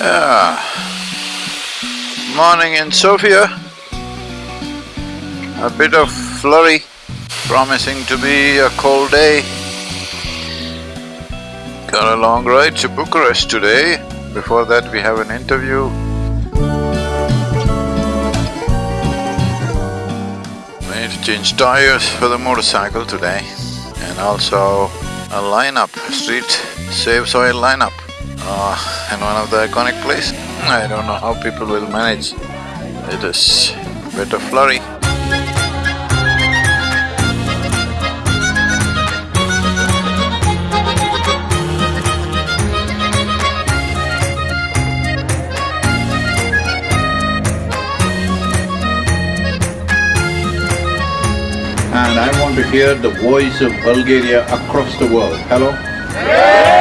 Yeah. Morning in Sofia. A bit of flurry, promising to be a cold day. Got a long ride to Bucharest today. Before that we have an interview. We need to change tires for the motorcycle today and also a lineup, street Save Soil lineup uh, in one of the iconic place. I don't know how people will manage. It is a bit of flurry. and I want to hear the voice of Bulgaria across the world. Hello?